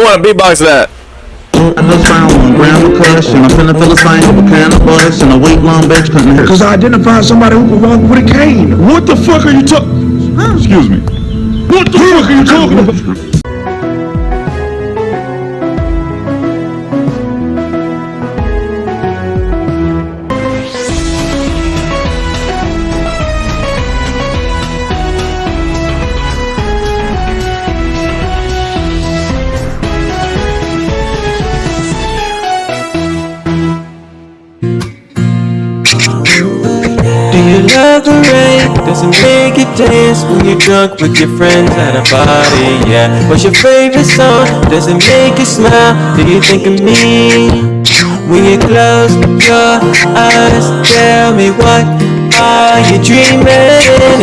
I want to beatbox that. I just found one gram of kush and I'm finna fill a sign up a can of bush and a week long bitch couldn't hurt. Cause I identified somebody who could walk with a cane. What the fuck are you talking? Excuse me. What the fuck are you talking about? Does it make you dance when you're drunk with your friends at a party? Yeah. What's your favorite song? Does it make you smile? Do you think of me? When you close your eyes, tell me what are you dreaming?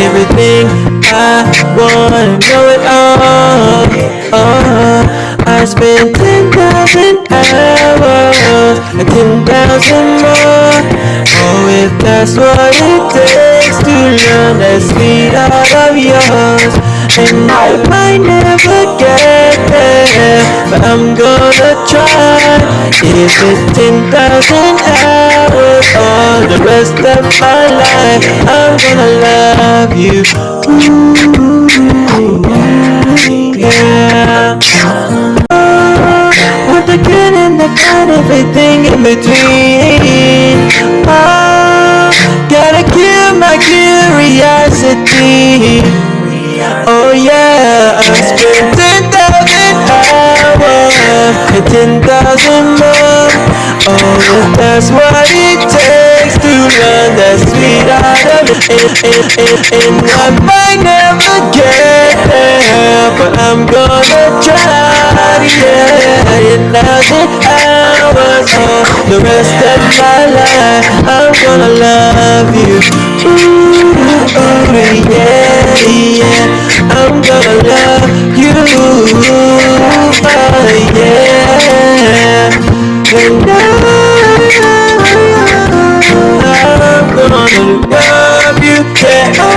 Everything I wanna know it all. Oh, I spent ten thousand hours, ten thousand more. Oh, if that's what it takes to learn that sweet heart of yours, and I might never get there, but I'm gonna try. If it's ten thousand hours or the rest of my life, I'm gonna love you. Ooh, yeah. Want the good and the bad, everything in between. Oh yeah, I spent ten thousand hours ten thousand more. Oh, that's what it takes to learn that sweet art of it, and, and, and, I might never get there, but I'm gonna try. Yeah, ten thousand hours, oh, the rest of my life, I'm gonna love you. Ooh, ooh, yeah, yeah, I'm gonna love you. Oh, yeah, and I'm gonna love you. Yeah, oh,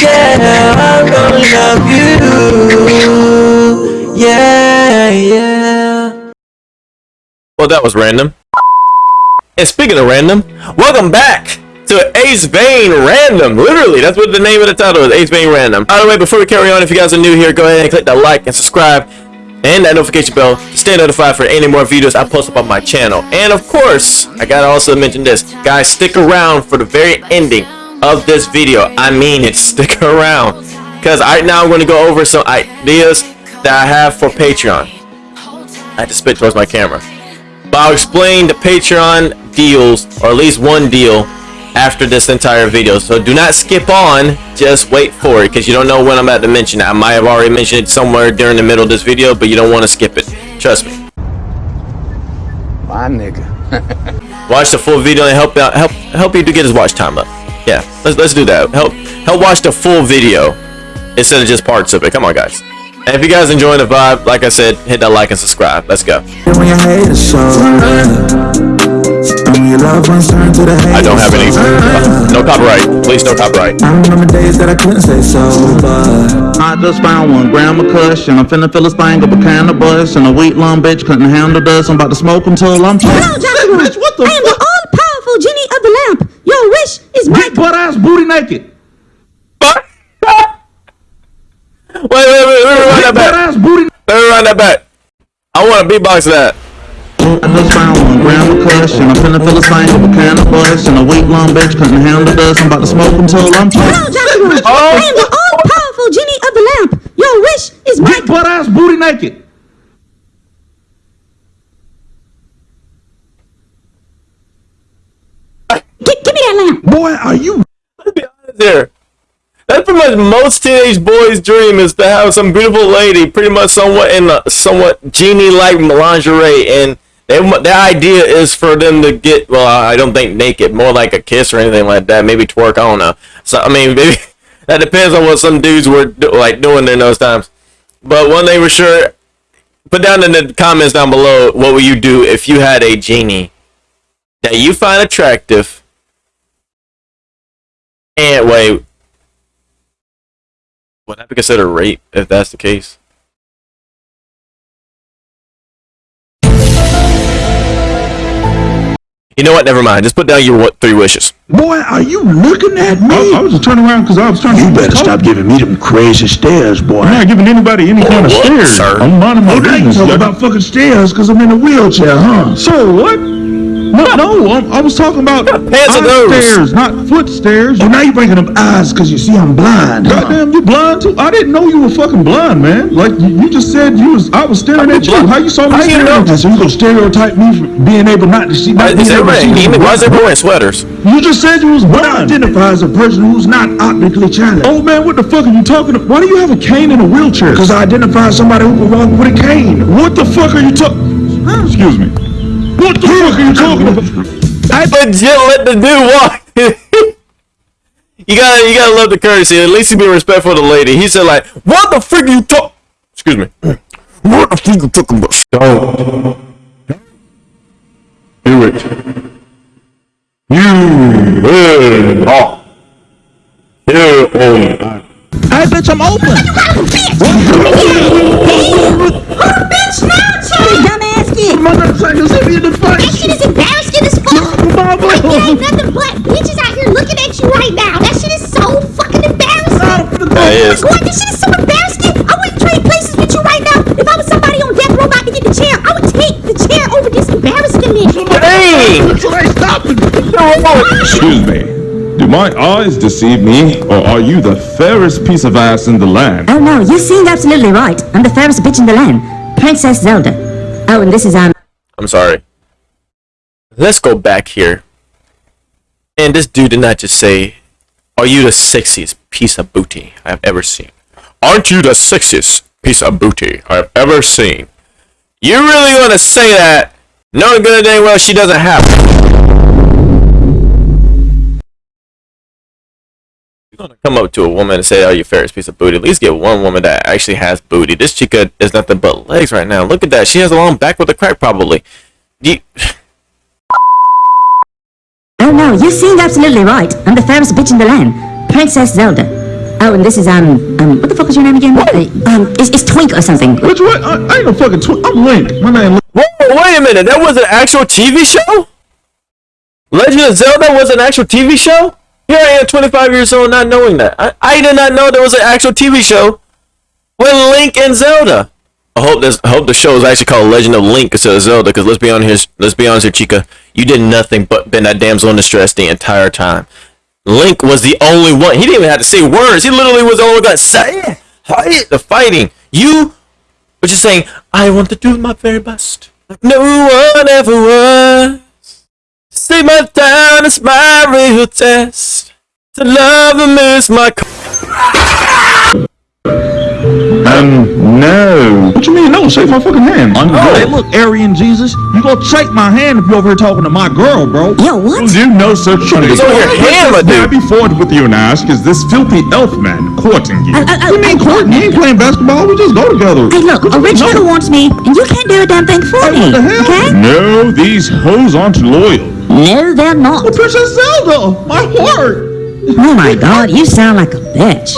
yeah, I'm gonna love you. Yeah, yeah. Well, that was random. And speaking of random, welcome back to Ace Vane Random. Literally, that's what the name of the title is, Ace Vane Random. By the way, before we carry on, if you guys are new here, go ahead and click that like and subscribe and that notification bell to stay notified for any more videos I post up on my channel. And of course, I gotta also mention this. Guys, stick around for the very ending of this video. I mean it, stick around. Because right now I'm going to go over some ideas that I have for Patreon. I had to spit towards my camera. But I'll explain the Patreon deals, or at least one deal, after this entire video. So do not skip on, just wait for it, because you don't know when I'm about to mention it. I might have already mentioned it somewhere during the middle of this video, but you don't want to skip it. Trust me. My nigga. Watch the full video and help out help help you to get his watch time up. Yeah, let's let's do that. Help help watch the full video instead of just parts of it. Come on, guys. And if you guys enjoying the vibe, like I said, hit that like and subscribe. Let's go. I don't have any. haters, No copyright. Please, no copyright. I remember days that I couldn't stay sober. I just found one gram of kush and I'm finna fill a thing up a can of bush and a week long bitch couldn't handle this. I'm about to smoke until I'm Hello, tired. Joshua. Bitch, what the I am the all-powerful genie of the lamp. Your wish is my Big butt ass booty naked. Fuck. Wait, wait, wait, wait, wait, run Big that butt back. ass booty. Let me run that back. I want to beatbox that. I just found one gram of kush and I'm finna fill a thing up a can of bush and a week long bitch couldn't handle this. I'm about to smoke until I'm Hello, tired. Joshua. Oh. I am the all-powerful genie of the lamp. Your wish is my Big butt ass booty naked. Gi- give me that lamp. Boy, are you Let's be honest here. That's pretty much most teenage boys' dream is to have some beautiful lady, pretty much somewhat in a somewhat genie-like lingerie, and they, their idea is for them to get well, I don't think naked, more like a kiss or anything like that, maybe twerk. I don't know. So I mean, maybe that depends on what some dudes were do, like doing in those times. But one thing for sure, put down in the comments down below what would you do if you had a genie that you find attractive and wait would that be considered rape if that's the case You know what? Never mind. Just put down your what, three wishes. Boy, are you looking at me? I, I was just turning around because I was trying to. You better stop giving me them crazy stares, boy. I'm not giving anybody any kind of what, stares. sir? I'm minding my Okay, business. talk Y'all about fucking stairs because I'm in a wheelchair, huh? Sir, what? No, no, I'm, I was talking about Pants are eye those? stairs, not foot stairs. Oh, now you're bringing up eyes because you see I'm blind, huh? Goddamn, you blind too? I didn't know you were fucking blind, man. Like you, you just said you was. I was staring at you. blind? How you saw me How staring at you? So you gonna stereotype me for being able not to see? Not is being able to see? Why is everyone wearing sweaters? You just said you was I blind. identify as a person who's not optically challenged. Oh man, what the fuck are you talking about? Why do you have a cane and a wheelchair? Because I identify as somebody who can walk with a cane. What the fuck are you talking? Excuse me. What the fuck are you talking about? I legit let the dude walk. you gotta, you gotta love the courtesy. At least he be respectful to the lady. He said like, "What the frick are you talk?" Excuse me. What the frick you talking about? Don't do it. You will not. You will not. Hey, bitch, I'm open. Is. Boy, this shit is so embarrassing. I wouldn't trade places with you right now. If I was somebody on death row about to get the chair, I would take the chair over this embarrassment. Dang! Excuse me. Do my eyes deceive me, or are you the fairest piece of ass in the land? Oh no, you seemed absolutely right. I'm the fairest bitch in the land. Princess Zelda. Oh, and this is, um, I'm sorry. Let's go back here. And this dude did not just say, Are you the sexiest piece of booty I have ever seen? Aren't you the sexiest piece of booty I have ever seen? You really want to say that, knowing good dang well she doesn't have? You're gonna come up to a woman and say, "Oh, you fairest piece of booty." At least get one woman that actually has booty. This chica is nothing but legs right now. Look at that. She has a long back with a crack, probably. You, oh no, you seemed absolutely right. I'm the fairest bitch in the land. Princess Zelda. Oh, and this is, um, um, what the fuck is your name again? Uh, um, it's, it's Twink or something. Which what? I, I ain't no fucking Twink. I'm Link. My name Link. Whoa, wait a minute. That was an actual TV show? Legend of Zelda was an actual TV show? Here I am, 25 years old, not knowing that. I, I did not know there was an actual TV show with Link and Zelda. I hope this. I hope the show is actually called Legend of Link instead of Zelda. Because let's be honest, here, let's be honest here, Chica. You did nothing but been that damsel in distress the entire time. Link was the only one. He didn't even have to say words. He literally was the only one that say it. The fighting. You were just saying, I want to do my very best. Like no one ever was. See my town is my real test. To love and miss my. Co- Um, no. What you mean, no? Shake my fucking hand. I'm Hey, look, Aryan Jesus, you gonna shake my hand if you over here talking to my girl, bro. Yo, what? do no such thing. It's over here, hammer, May I dude. be forward with you and ask, is this filthy elf man courting you? Oh, oh, oh, we ain't oh, courting. You ain't playing basketball. We just go together. Hey, look, a rich nigga wants me, and you can't do a damn thing for me, what the hell? okay? No, these hoes aren't loyal. No, they're not. Princess Zelda, my heart. Oh my god, you sound like a bitch.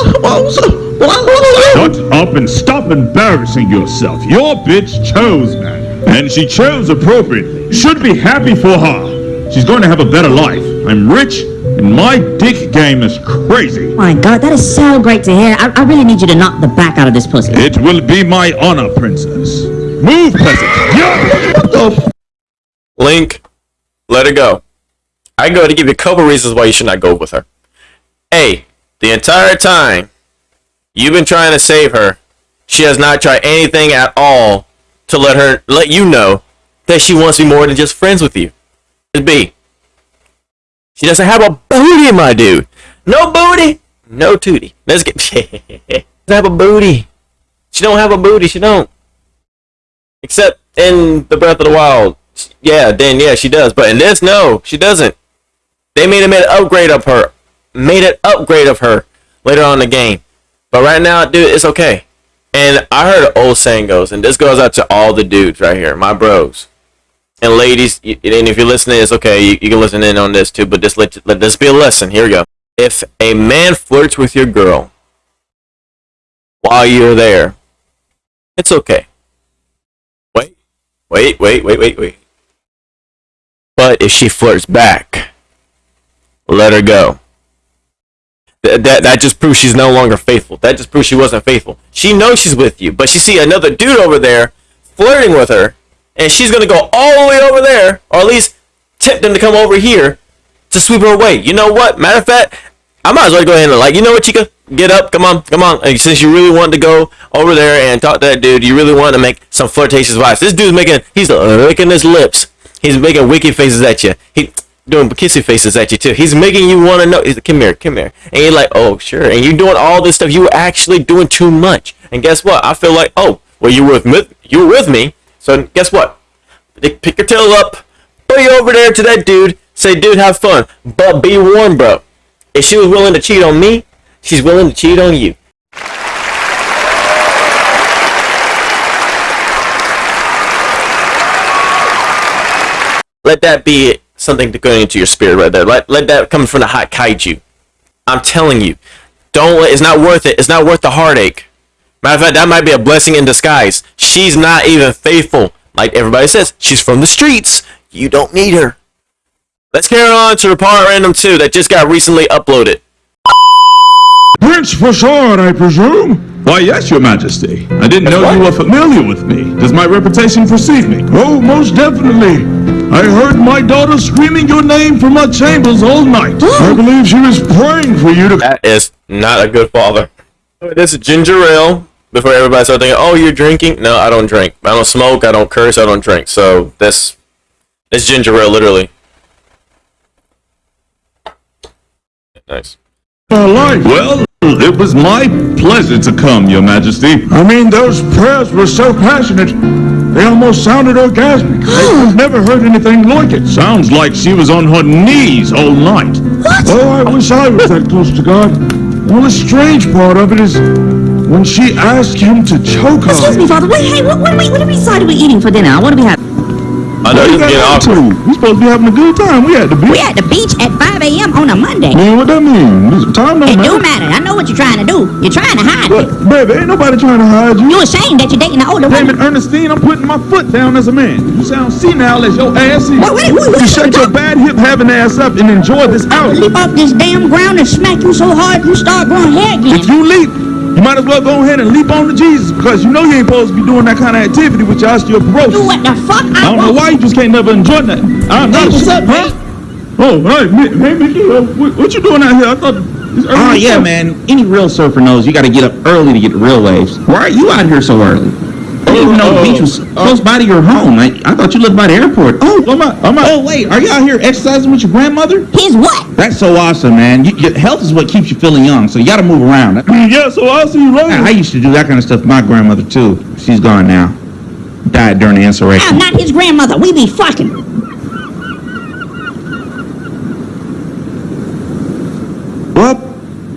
Shut up and stop embarrassing yourself. Your bitch chose, man. And she chose appropriately. Should be happy for her. She's going to have a better life. I'm rich, and my dick game is crazy. My god, that is so great to hear. I, I really need you to knock the back out of this pussy. It will be my honor, princess. Move, peasant. Yeah. What the f- Link, let her go. I can go to give you a couple reasons why you should not go with her. A, the entire time you've been trying to save her, she has not tried anything at all to let her let you know that she wants to be more than just friends with you. It's B, she doesn't have a booty, my dude. No booty, no tootie. Let's get. doesn't have a booty. She don't have a booty. She don't. Except in the Breath of the Wild. Yeah, then yeah, she does. But in this, no, she doesn't. They made a made an upgrade of her. Made an upgrade of her later on in the game. But right now, dude, it's okay. And I heard old saying goes, and this goes out to all the dudes right here, my bros. And ladies, and if you're listening, it's okay. You, you can listen in on this too, but just let, let this be a lesson. Here we go. If a man flirts with your girl while you're there, it's okay. Wait, wait, wait, wait, wait, wait. But if she flirts back? Let her go. Th- that that just proves she's no longer faithful. That just proves she wasn't faithful. She knows she's with you, but she see another dude over there flirting with her, and she's gonna go all the way over there, or at least tempt him to come over here to sweep her away. You know what? Matter of fact, I might as well go ahead and like, you know what, Chica? Get up, come on, come on. And since you really wanted to go over there and talk to that dude, you really wanted to make some flirtatious vibes. This dude's making, he's licking his lips. He's making wicked faces at you. He doing kissy faces at you too. He's making you want to know. He's like, come here, come here. And you're like, oh sure. And you're doing all this stuff. You were actually doing too much. And guess what? I feel like, oh, well, you were with me. You were with me. So guess what? Pick your tail up, put you over there to that dude. Say, dude, have fun, but be warned, bro. If she was willing to cheat on me, she's willing to cheat on you. Let that be something to go into your spirit right there. Let, let that come from the hot kaiju. I'm telling you, don't let, it's not worth it. It's not worth the heartache. Matter of fact, that might be a blessing in disguise. She's not even faithful. Like everybody says, she's from the streets. You don't need her. Let's carry on to the part random 2 that just got recently uploaded. Prince Fasad, I presume? Why, yes, your majesty. I didn't know you were familiar with me. Does my reputation precede me? Oh, most definitely. I heard my daughter screaming your name from her chambers all night. I believe she was praying for you to. That is not a good father. This is ginger ale. Before everybody started thinking, oh, you're drinking? No, I don't drink. I don't smoke. I don't curse. I don't drink. So this, this ginger ale, literally. Nice. My life. Well, it was my pleasure to come, your majesty. I mean, those prayers were so passionate, they almost sounded orgasmic. I've never heard anything like it. Sounds like she was on her knees all night. What? Oh, I wish I was that close to God. Well, the strange part of it is when she asked him to choke her. Excuse me, Father. Wait, hey, what, what, are we, what are we decided we're eating for dinner? What do we have? I know this you is getting got awkward. into? We supposed to be having a good time. We at the beach. We beach. at the beach at 5 a.m. on a Monday. Man, what that mean? This time don't It matter. don't matter. I know what you're trying to do. You're trying to hide But, it. baby, ain't nobody trying to hide you. You're ashamed that you're dating an older Damn woman. it, Ernestine, I'm putting my foot down as a man. You sound senile as your ass is. What- what- what- what you you shut your bad hip having ass up and enjoy this out. Leap off this damn ground and smack you so hard you start growing hair again. If you leap, you might as well go ahead and leap on to Jesus because you know you ain't supposed to be doing that kind of activity with your Do osteoporosis. what the fuck I don't know why you just can't never enjoy that. I'm not. Hey, what's up, huh? Oh, hey, Mi- hey, Mickey, uh, what, what you doing out here? I thought. it's early Oh as yeah, fuck. man. Any real surfer knows you got to get up early to get the real waves. Why are you out here so early? I didn't even know the Oh, beach was uh, close by to your home. I, I thought you lived by the airport. Oh, I'm out. I'm out. oh wait, are you out here exercising with your grandmother? He's what? That's so awesome, man. You, your health is what keeps you feeling young, so you got to move around. Yeah, so I'll see you later. I used to do that kind of stuff with my grandmother too. She's gone now. Died during the insurrection. I'm not his grandmother. We be fucking. Well,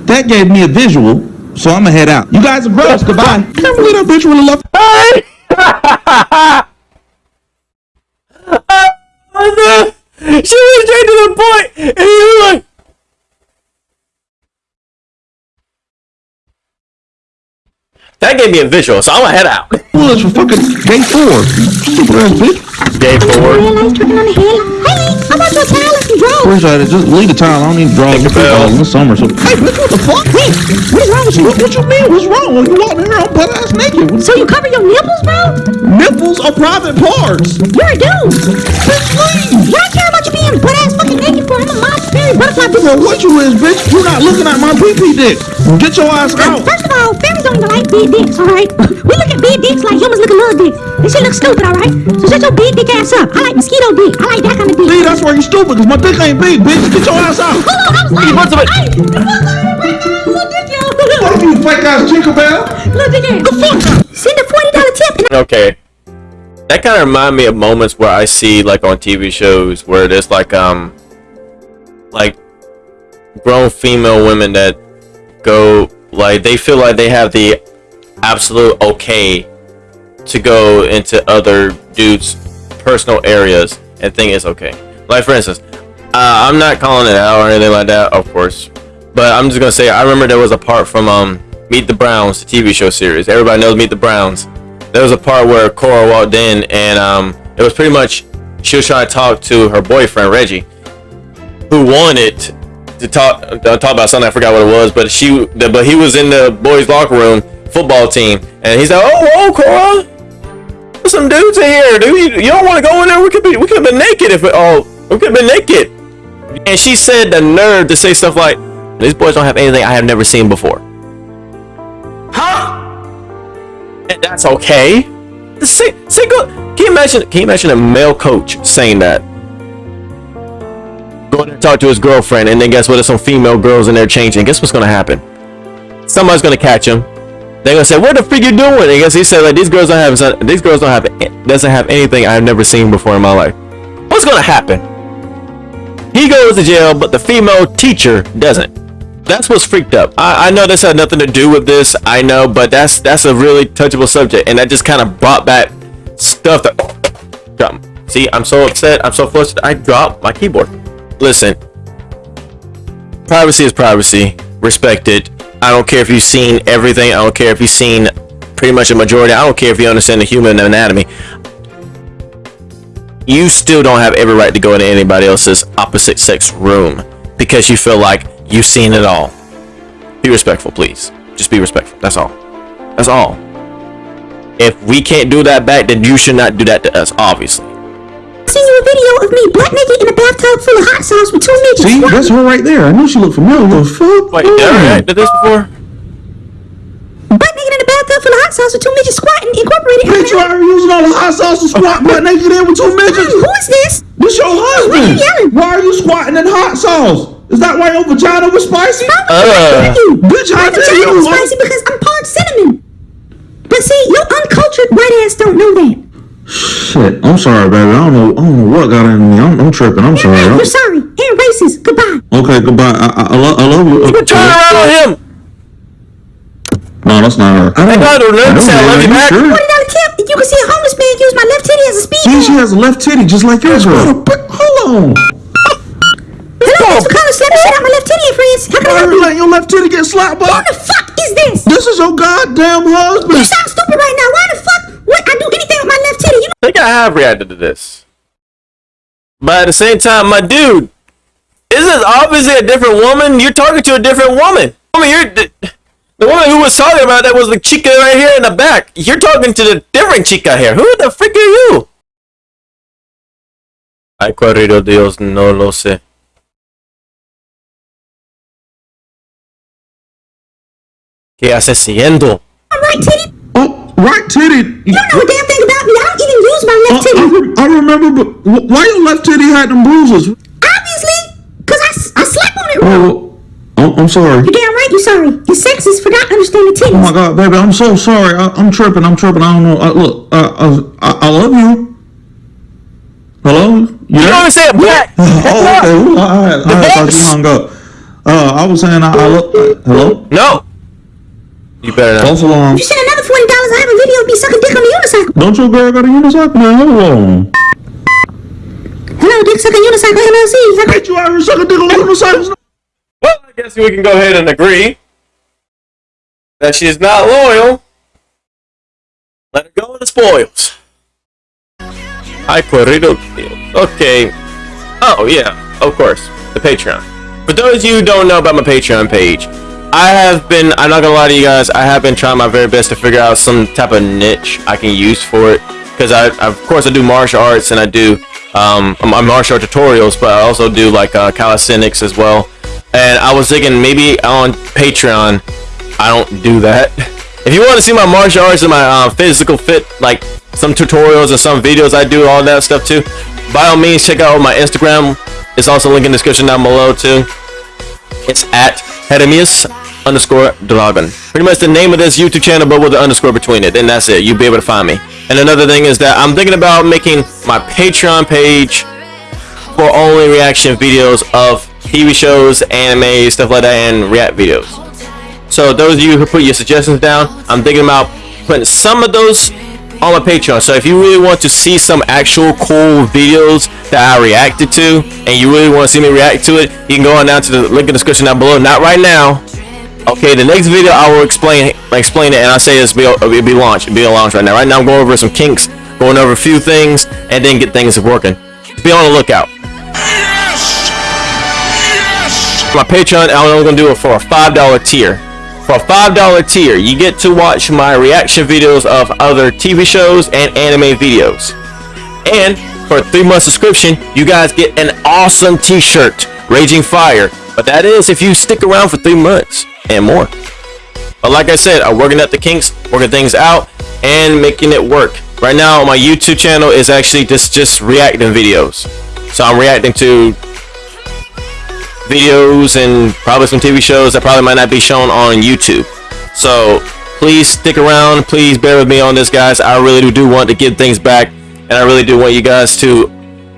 that gave me a visual, so I'm gonna head out. You guys are gross. Goodbye. can't believe that bitch really left. Oh, she went straight to the point. point, and he was like, That gave me a visual, so I'm gonna head out. Well, it's for fucking day four. Stupid ass bitch. Day four. Realize tricking on the head. Hey, how about your towel and some drawers? Appreciate it. Just leave the towel. I don't need to draw Take the a bell. in the summer. So Hey, bitch, what the fuck? Hey, what is wrong with you? What, what you mean? What's wrong? You walking here on butt ass naked? What- So you cover your nipples, bro? Nipples are private parts. You're a dude. Bitch, leave. You don't care about you being butt ass fucking naked for. I'm a mom's fairy butterfly bitch. Well, what you is, bitch? You're not looking at my pee-pee dick. Get your ass out. First of all, fairies don't even like big dicks, alright? We look at big dicks like humans look at little dicks. This shit looks stupid, alright? So shut your big dick ass up. I like mosquito dick. I like that kind of dick. See, that's why you stupid, because my dick ain't big, bitch. Get your ass out. Hold on, I was like, wants to- hey, little dick, yo. Fuck you, fake ass Tinkerbell. Little dick, ass. the fuck? Send a forty dollar tip. And Okay. That kind of remind me of moments where I see like on TV shows where there's like um like grown female women that go like they feel like they have the absolute okay to go into other dudes personal areas and think it's okay. Like for instance uh, i'm not calling it out or anything like that of course but i'm just gonna say i remember there was a part from um meet the browns the tv show series. Everybody knows meet the browns. There was a part where Cora walked in and um, it was pretty much she was trying to talk to her boyfriend Reggie, who wanted to talk uh, talk about something. I forgot what it was, but she but he was in the boys' locker room football team, and he's like, "Oh, oh, Cora, some dudes in here, dude. You, you don't want to go in there? We could be we could have been naked if it all we could have been naked." And she said the nerve to say stuff like, "These boys don't have anything I have never seen before." Huh? And that's okay. Say, say go. Can you imagine? Can you imagine a male coach saying that? Going to talk to his girlfriend, and then guess what? There's some female girls in there changing. Guess what's gonna happen? Somebody's gonna catch him. They're gonna say, "What the freak you doing?" And I guess he said, "Like these girls don't have these girls don't have doesn't have anything I've never seen before in my life." What's gonna happen? He goes to jail, but the female teacher doesn't. That's what's freaked up. I, I know this had nothing to do with this. I know, but that's that's a really touchable subject, and that just kind of brought back stuff that. See, I'm so upset. I'm so flustered. I dropped my keyboard. Listen, privacy is privacy. Respect it. I don't care if you've seen everything. I don't care if you've seen pretty much a majority. I don't care if you understand the human anatomy. You still don't have every right to go into anybody else's opposite sex room because you feel like you've seen it all. Be respectful, please. Just be respectful. That's all. That's all. If we can't do that back, then you should not do that to us, obviously. Seen you a video of me butt naked in a bathtub full of hot sauce with two midgets. See, that's her right there. I knew she looked familiar. What the fuck? Wait, did I react to this before? Butt naked in a bathtub full of hot sauce with two midgets squatting incorporated. Bitch, you are using all the hot sauce to squat butt naked in with two midgets. Who is this? This your husband. Why are you yelling? Why are you squatting in hot sauce? Is that why your vagina was spicy? Uh, you. Bitch, I My tell vagina you is what. spicy because I'm part cinnamon. But see, your uncultured white ass don't know that. Shit, I'm sorry, baby. I don't know. I don't know what got into me. I'm, I'm tripping. I'm sorry. You're I'm- sorry. And racist. Goodbye. okay, goodbye. I, I, I, lo- I love you. but turn around on him. No, that's not her. I got to learn to say I love you back. Sure? Forty dollar tip. You can see a homeless man use my left titty as a speed. See, she has a left titty just like yours. girl. Hold on. Hello, thanks for calling slap the shit out my left titty, friends. How can I Why help are you you? your left titty get slapped Who the fuck is this? This is your goddamn husband. You sound stupid right now. Why the fuck would I do anything with my left titty? You know I think I have reacted to this. But at the same time, my dude, is this is obviously a different woman. You're talking to a different woman. I mean, you're the, the woman who was talking about that was the chica right here in the back. You're talking to the different chica here. Who the frick are you? Ay, corrido Dios, no lo sé. ¿Qué haces siguiendo? my right titty? Oh, right titty. You don't know a damn thing about me. I don't even use my Uh, left I, titty. re- I remember, but why your left titty had them bruises? Obviously, because I, I slept on it Oh, wrong. well, I'm, I'm sorry. You're damn right you're sorry. You're sexist for not understanding Oh my titties. God, baby, I'm so sorry. I, I'm tripping. I'm tripping. I don't know. I, look, uh, I, I, I love you. Hello? You You there? don't understand black. Oh, okay. Ooh, I, I, I thought you hung up. Uh, I was saying, I, I look. Uh, hello? No. You better not. False alarm. You send another forty dollars. I a video of me sucking dick on the unicycle. Don't your girl got a unicycle? Man, hold on. Hello, dick sucking unicycle LLC. Bitch, you out here sucking dick on unicycles? Well, I guess we can go ahead and agree that she's not loyal. Let her go with the spoils. Hi, Corrido. Okay. Oh, yeah, of course. The Patreon. For those of you who don't know about my Patreon page, I have been, I'm not gonna lie to you guys, I have been trying my very best to figure out some type of niche I can use for it. Because I, of course, I do martial arts and I do um, martial art tutorials, but I also do like uh, calisthenics as well. And I was thinking maybe on Patreon, I don't do that. If you want to see my martial arts and my uh, physical fit, like some tutorials and some videos I do, all that stuff too, by all means, check out my Instagram. It's also linked in the description down below too. It's at Heremias underscore Dragon. Pretty much the name of this YouTube channel, but with the underscore between it. And that's it. You'll be able to find me. And another thing is that I'm thinking about making my Patreon page for only reaction videos of TV shows, anime, stuff like that, and react videos. So those of you who put your suggestions down, I'm thinking about putting some of those on my Patreon. So if you really want to see some actual cool videos that I reacted to, and you really want to see me react to it, you can go on down to the link in the description down below. Not right now. Okay, the next video I will explain explain it, and I say this be, it'll be launched. Be a launch right now. Right now I'm going over some kinks, going over a few things, and then get things working. be on the lookout. My Patreon, I'm only gonna do it for a five dollar tier. For a five dollar tier, you get to watch my reaction videos of other TV shows and anime videos. And for a three month subscription, you guys get an awesome T-shirt, Raging Fire. But that is if you stick around for three months and more. But like I said, I'm working at the kinks, working things out, and making it work. Right now, my YouTube channel is actually just just reacting videos. So I'm reacting to videos and probably some TV shows that probably might not be shown on YouTube. So please stick around. Please bear with me on this, guys. I really do want to give things back, and I really do want you guys to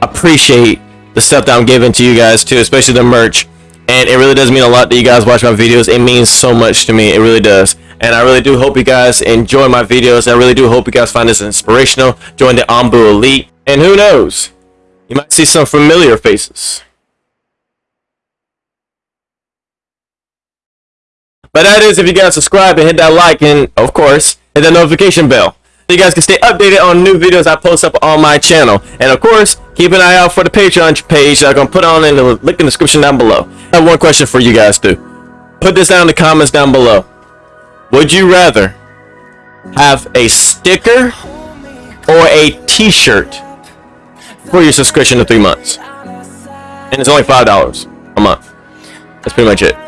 appreciate the stuff that I'm giving to you guys too, especially the merch. And it really does mean a lot that you guys watch my videos. It means so much to me. It really does. And I really do hope you guys enjoy my videos. I really do hope you guys find this inspirational. Join the Ambu Elite. And who knows? You might see some familiar faces. But that is if you guys subscribe and hit that like and, of course, hit that notification bell. So you guys can stay updated on new videos I post up on my channel. And of course, keep an eye out for the Patreon page I'm going to put on in the link in the description down below. I have one question for you guys too. Put this down in the comments down below. Would you rather have a sticker or a t-shirt for your subscription to three months? And it's only $5 a month. That's pretty much it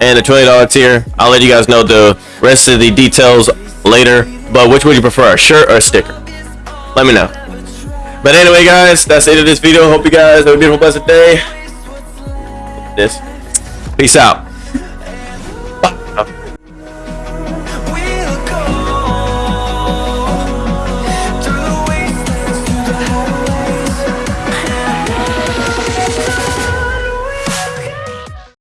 and the $20 tier. I'll let you guys know the rest of the details later. But which would you prefer, a shirt or a sticker? Let me know. But anyway, guys, that's it of this video. Hope you guys have a beautiful, blessed day. This. Peace out.